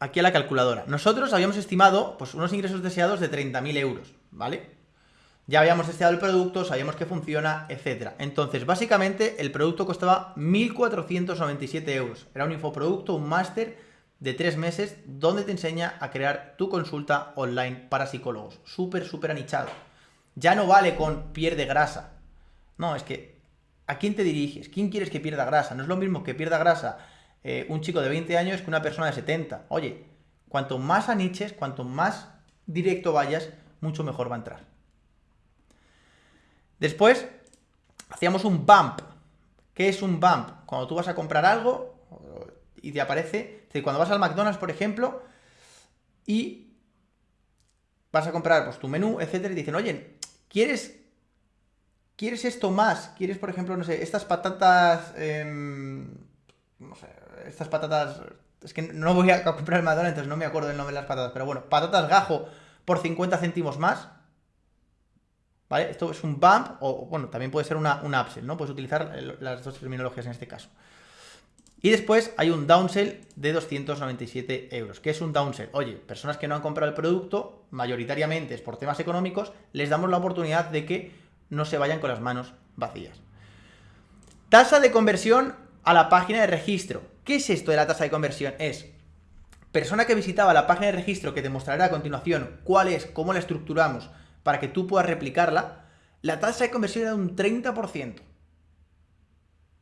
aquí a la calculadora. Nosotros habíamos estimado pues, unos ingresos deseados de 30.000 euros, ¿vale? Ya habíamos testeado el producto, sabíamos que funciona, etc. Entonces, básicamente, el producto costaba 1.497 euros. Era un infoproducto, un máster de tres meses, donde te enseña a crear tu consulta online para psicólogos. Súper, súper anichado. Ya no vale con pierde grasa. No, es que, ¿a quién te diriges? ¿Quién quieres que pierda grasa? No es lo mismo que pierda grasa eh, un chico de 20 años que una persona de 70. Oye, cuanto más aniches, cuanto más directo vayas, mucho mejor va a entrar. Después, hacíamos un bump. ¿Qué es un bump? Cuando tú vas a comprar algo y te aparece, cuando vas al McDonald's, por ejemplo, y vas a comprar pues, tu menú, etcétera, y dicen, oye, ¿quieres, ¿quieres esto más? ¿Quieres, por ejemplo, no sé, estas patatas, em, no sé, estas patatas, es que no voy a comprar el McDonald's, entonces no me acuerdo del nombre de las patatas, pero bueno, patatas gajo por 50 céntimos más, ¿Vale? Esto es un bump o, bueno, también puede ser una, upsell, ¿no? Puedes utilizar las dos terminologías en este caso. Y después hay un downsell de 297 euros. ¿Qué es un downsell? Oye, personas que no han comprado el producto, mayoritariamente es por temas económicos, les damos la oportunidad de que no se vayan con las manos vacías. Tasa de conversión a la página de registro. ¿Qué es esto de la tasa de conversión? Es persona que visitaba la página de registro que te mostraré a continuación cuál es, cómo la estructuramos, para que tú puedas replicarla, la tasa de conversión era de un 30%.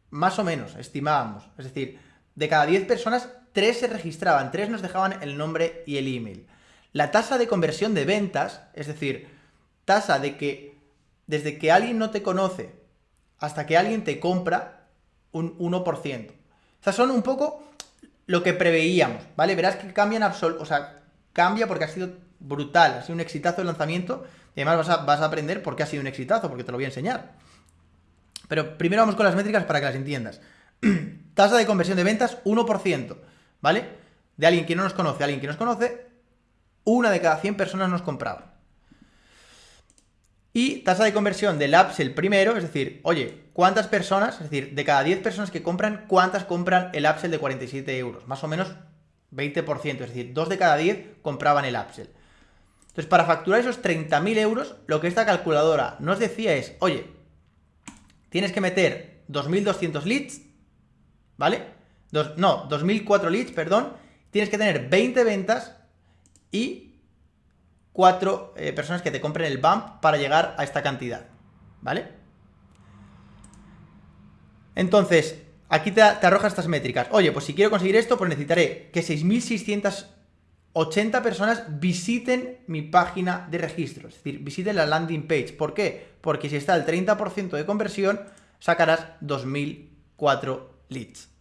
Más o menos, estimábamos. Es decir, de cada 10 personas, 3 se registraban, 3 nos dejaban el nombre y el email. La tasa de conversión de ventas, es decir, tasa de que desde que alguien no te conoce hasta que alguien te compra, un 1%. Estas son un poco lo que preveíamos, ¿vale? Verás que cambian absolutamente, o sea, cambia porque ha sido brutal, ha sido un exitazo el lanzamiento y además vas a, aprender por qué ha sido un exitazo, porque te lo voy a enseñar. Pero primero vamos con las métricas para que las entiendas. Tasa de conversión de ventas, 1%, ¿vale? De alguien que no nos conoce, alguien que nos conoce, una de cada 100 personas nos compraba. Y tasa de conversión del upsell primero, es decir, oye, ¿cuántas personas, es decir, de cada 10 personas que compran, cuántas compran el upsell de 47 euros? Más o menos 20%, es decir, 2 de cada 10 compraban el upsell. Entonces, para facturar esos 30.000 euros, lo que esta calculadora nos decía es, oye, tienes que meter 2.200 leads, ¿vale? no, 2.004 leads, perdón. Tienes que tener 20 ventas y 4 eh, personas que te compren el bump para llegar a esta cantidad, ¿vale? Entonces, aquí te, te arroja estas métricas. Oye, pues si quiero conseguir esto, pues necesitaré que 6.600 80 personas visiten mi página de registro, es decir, visiten la landing page. ¿Por qué? Porque si está el 30% de conversión, sacarás 2004 leads.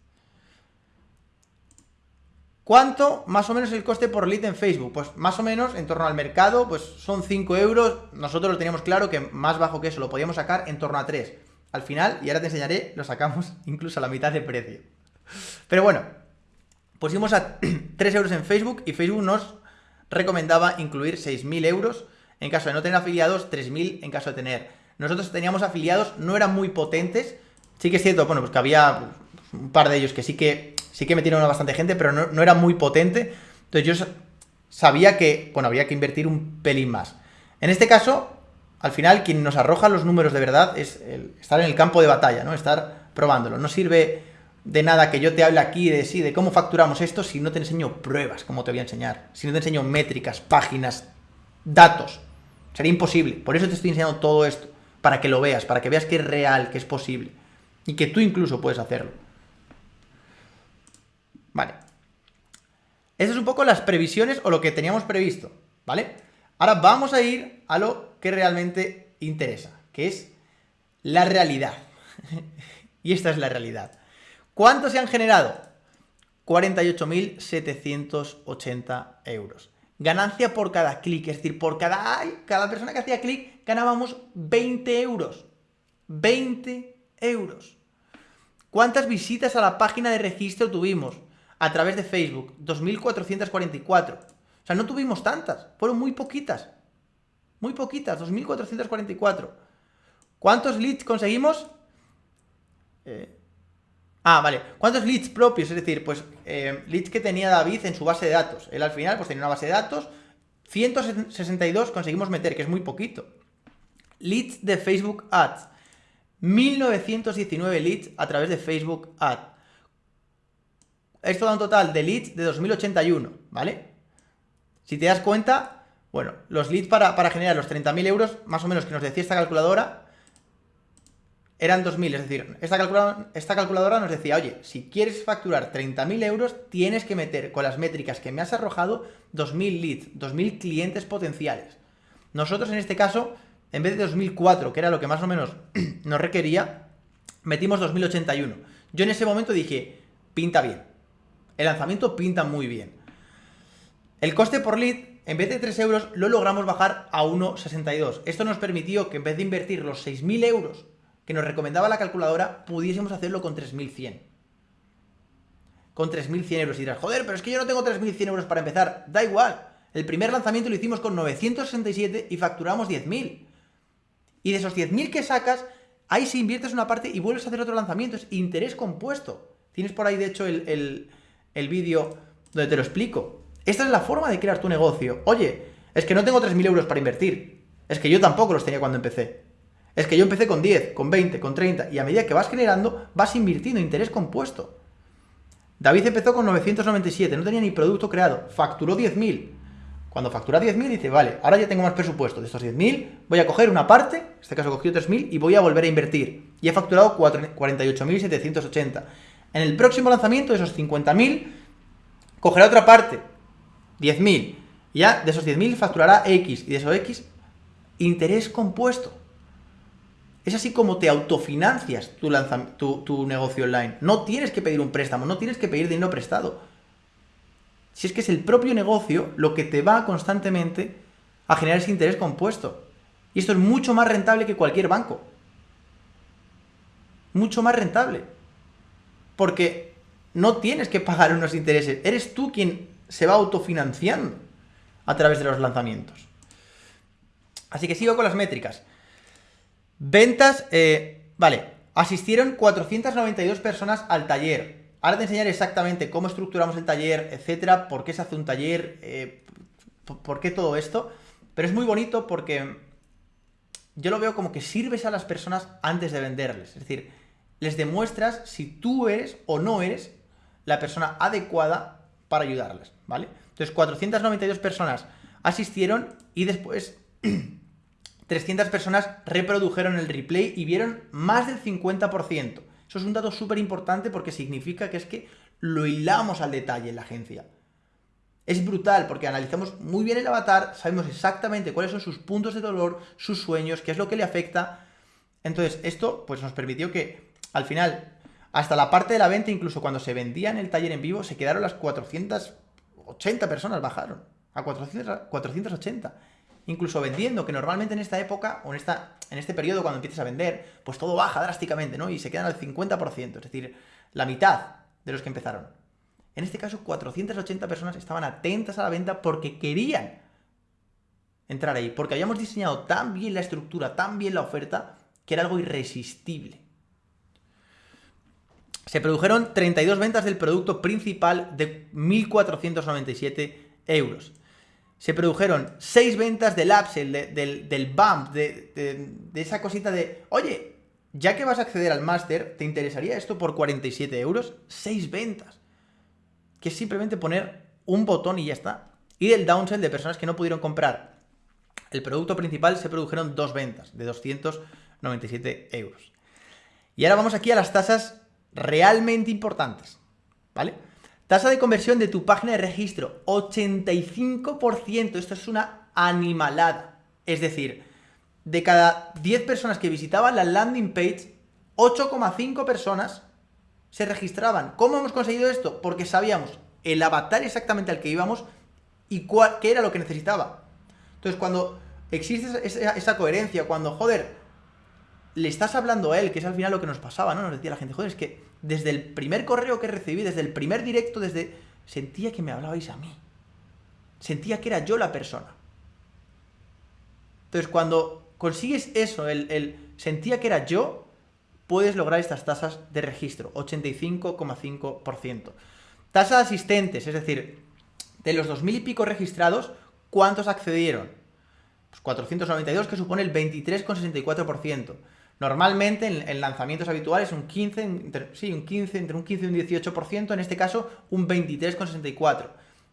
¿Cuánto más o menos el coste por lead en Facebook? Pues más o menos en torno al mercado, pues son 5 euros. Nosotros lo teníamos claro que más bajo que eso lo podíamos sacar en torno a 3. Al final, y ahora te enseñaré, lo sacamos incluso a la mitad de precio. Pero bueno, pusimos a 3 euros en Facebook y Facebook nos recomendaba incluir 6.000 euros en caso de no tener afiliados, 3.000 en caso de tener. Nosotros teníamos afiliados, no eran muy potentes, sí que es cierto, bueno, pues que había un par de ellos que sí que, sí que metieron a bastante gente, pero no, era muy potente, entonces yo sabía que, bueno, había que invertir un pelín más. En este caso, al final, quien nos arroja los números de verdad es estar en el campo de batalla, ¿no? Estar probándolo. No sirve de nada que yo te hable aquí de sí, de cómo facturamos esto, si no te enseño pruebas, como te voy a enseñar, si no te enseño métricas, páginas, datos. Sería imposible. Por eso te estoy enseñando todo esto, para que lo veas, para que veas que es real, que es posible. Y que tú incluso puedes hacerlo. Vale. Esas son un poco las previsiones o lo que teníamos previsto, ¿vale? Ahora vamos a ir a lo que realmente interesa, que es la realidad. y esta es la realidad. ¿Cuántos se han generado? 48.780 euros. Ganancia por cada clic, es decir, por cada, cada persona que hacía clic ganábamos 20 euros. 20 euros. ¿Cuántas visitas a la página de registro tuvimos? A través de Facebook, 2.444. O sea, no tuvimos tantas, fueron muy poquitas. Muy poquitas, 2.444. ¿Cuántos leads conseguimos? Eh, Ah, vale. ¿Cuántos leads propios? Es decir, pues eh, leads que tenía David en su base de datos. Él al final pues tenía una base de datos. 162 conseguimos meter, que es muy poquito. Leads de Facebook Ads. 1919 leads a través de Facebook Ads. Esto da un total de leads de 2081, ¿vale? Si te das cuenta, bueno, los leads para, para generar los 30.000 euros, más o menos que nos decía esta calculadora, eran 2.000, es decir, esta calculadora, esta calculadora nos decía, oye, si quieres facturar 30.000 euros, tienes que meter con las métricas que me has arrojado 2.000 leads, 2.000 clientes potenciales. Nosotros en este caso, en vez de 2004, que era lo que más o menos nos requería, metimos 2081. Yo en ese momento dije, pinta bien. El lanzamiento pinta muy bien. El coste por lead, en vez de 3 euros, lo logramos bajar a 1,62. Esto nos permitió que en vez de invertir los 6.000 euros que nos recomendaba la calculadora, pudiésemos hacerlo con 3.100. Con 3.100 euros. Y dirás, joder, pero es que yo no tengo 3.100 euros para empezar. Da igual. El primer lanzamiento lo hicimos con 967 y facturamos 10.000. Y de esos 10.000 que sacas, ahí si inviertes una parte y vuelves a hacer otro lanzamiento. Es interés compuesto. Tienes por ahí, de hecho, el, el vídeo donde te lo explico. Esta es la forma de crear tu negocio. Oye, es que no tengo 3.000 euros para invertir. Es que yo tampoco los tenía cuando empecé. Es que yo empecé con 10, con 20, con 30 y a medida que vas generando, vas invirtiendo interés compuesto. David empezó con 997, no tenía ni producto creado, facturó 10.000. Cuando factura 10.000 dice, vale, ahora ya tengo más presupuesto. De estos 10.000 voy a coger una parte, en este caso he cogido 3.000 y voy a volver a invertir. Y he facturado 48.780. En el próximo lanzamiento de esos 50.000, cogerá otra parte, 10.000. Ya de esos 10.000 facturará X y de esos X, interés compuesto. Es así como te autofinancias tu, tu, negocio online. No tienes que pedir un préstamo, no tienes que pedir dinero prestado. Si es que es el propio negocio lo que te va constantemente a generar ese interés compuesto. Y esto es mucho más rentable que cualquier banco. Mucho más rentable. Porque no tienes que pagar unos intereses. Eres tú quien se va autofinanciando a través de los lanzamientos. Así que sigo con las métricas. Ventas, eh, vale, asistieron 492 personas al taller. Ahora te enseñaré exactamente cómo estructuramos el taller, etcétera, por qué se hace un taller, eh, por qué todo esto. Pero es muy bonito porque yo lo veo como que sirves a las personas antes de venderles. Es decir, les demuestras si tú eres o no eres la persona adecuada para ayudarles, ¿vale? Entonces, 492 personas asistieron y después 300 personas reprodujeron el replay y vieron más del 50%. Eso es un dato súper importante porque significa que es que lo hilamos al detalle en la agencia. Es brutal porque analizamos muy bien el avatar, sabemos exactamente cuáles son sus puntos de dolor, sus sueños, qué es lo que le afecta. Entonces, esto pues nos permitió que al final, hasta la parte de la venta, incluso cuando se vendía en el taller en vivo, se quedaron las 480 personas, bajaron a 480 incluso vendiendo, que normalmente en esta época, o en, esta, en este periodo cuando empiezas a vender, pues todo baja drásticamente, ¿no? Y se quedan al 50%, es decir, la mitad de los que empezaron. En este caso, 480 personas estaban atentas a la venta porque querían entrar ahí, porque habíamos diseñado tan bien la estructura, tan bien la oferta, que era algo irresistible. Se produjeron 32 ventas del producto principal de 1.497 euros se produjeron seis ventas del upsell, del, del, bump, de, esa cosita de, oye, ya que vas a acceder al máster, ¿te interesaría esto por 47 euros? Seis ventas. Que es simplemente poner un botón y ya está. Y del downsell de personas que no pudieron comprar el producto principal se produjeron dos ventas de 297 euros. Y ahora vamos aquí a las tasas realmente importantes, ¿vale? Tasa de conversión de tu página de registro, 85%. Esto es una animalada. Es decir, de cada 10 personas que visitaban la landing page, 8,5 personas se registraban. ¿Cómo hemos conseguido esto? Porque sabíamos el avatar exactamente al que íbamos y qué era lo que necesitaba. Entonces, cuando existe esa, coherencia, cuando, joder, le estás hablando a él, que es al final lo que nos pasaba, ¿no? Nos decía la gente, joder, es que desde el primer correo que recibí, desde el primer directo, desde... Sentía que me hablabais a mí. Sentía que era yo la persona. Entonces, cuando consigues eso, el, sentía que era yo, puedes lograr estas tasas de registro, 85,5%. Tasa de asistentes, es decir, de los 2.000 y pico registrados, ¿cuántos accedieron? Pues 492, que supone el 23,64%. Normalmente en, lanzamientos habituales un 15, entre, sí, un 15, entre un 15 y un 18%, en este caso un 23,64%.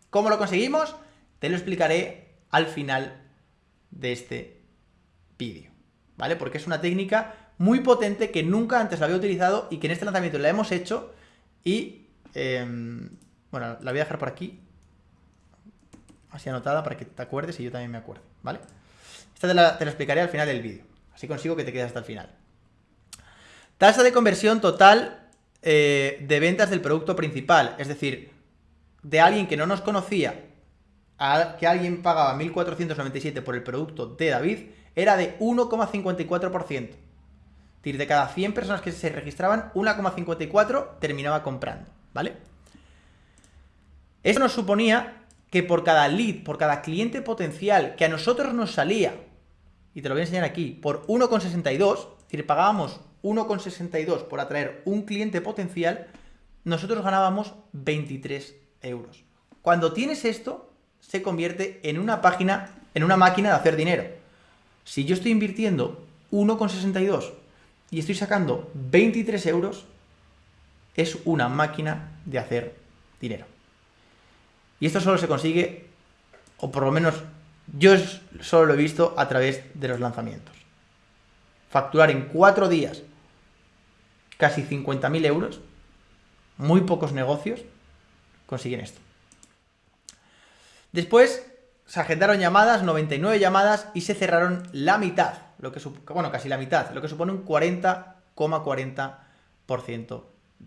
¿Cómo lo conseguimos? Te lo explicaré al final de este vídeo, ¿vale? Porque es una técnica muy potente que nunca antes la había utilizado y que en este lanzamiento la hemos hecho y, em, bueno, la voy a dejar por aquí, así anotada para que te acuerdes y yo también me acuerde, ¿vale? Esta te te la explicaré al final del vídeo, así consigo que te quedes hasta el final. Tasa de conversión total eh, de ventas del producto principal, es decir, de alguien que no nos conocía a que alguien pagaba 1.497 por el producto de David, era de 1,54%. Es decir, de cada 100 personas que se registraban, 1,54 terminaba comprando, ¿vale? Esto nos suponía que por cada lead, por cada cliente potencial que a nosotros nos salía, y te lo voy a enseñar aquí, por 1,62, es decir, pagábamos 1,62 por atraer un cliente potencial, nosotros ganábamos 23 euros. Cuando tienes esto, se convierte en una página, en una máquina de hacer dinero. Si yo estoy invirtiendo 1,62 y estoy sacando 23 euros, es una máquina de hacer dinero. Y esto solo se consigue, o por lo menos yo solo lo he visto a través de los lanzamientos. Facturar en cuatro días casi 50.000 euros, muy pocos negocios consiguen esto. Después se agendaron llamadas, 99 llamadas, y se cerraron la mitad, lo que bueno, casi la mitad, lo que supone un 40,40%